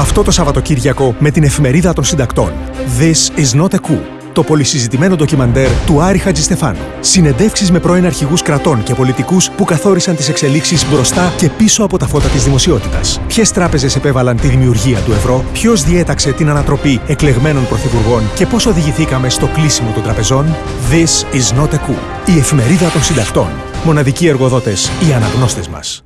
Αυτό το Σαββατοκύριακο με την εφημερίδα των συντακτών. This is not a coup. Το πολυσυζητημένο ντοκιμαντέρ του Άρη Χατζηστεφάνου. Συνεντεύξεις με πρώην αρχηγούς κρατών και πολιτικούς που καθόρισαν τις εξελίξεις μπροστά και πίσω από τα φώτα της δημοσιότητας. Ποιες τράπεζες επέβαλαν τη δημιουργία του ευρώ, ποιος διέταξε την ανατροπή εκλεγμένων πρωθυπουργών και πώς οδηγηθήκαμε στο κλείσιμο των τραπεζών; This is not a coup. Η εφημερίδα των συντακτών. Μοναδικοί εργοδότες, οι αναγνώστες μας.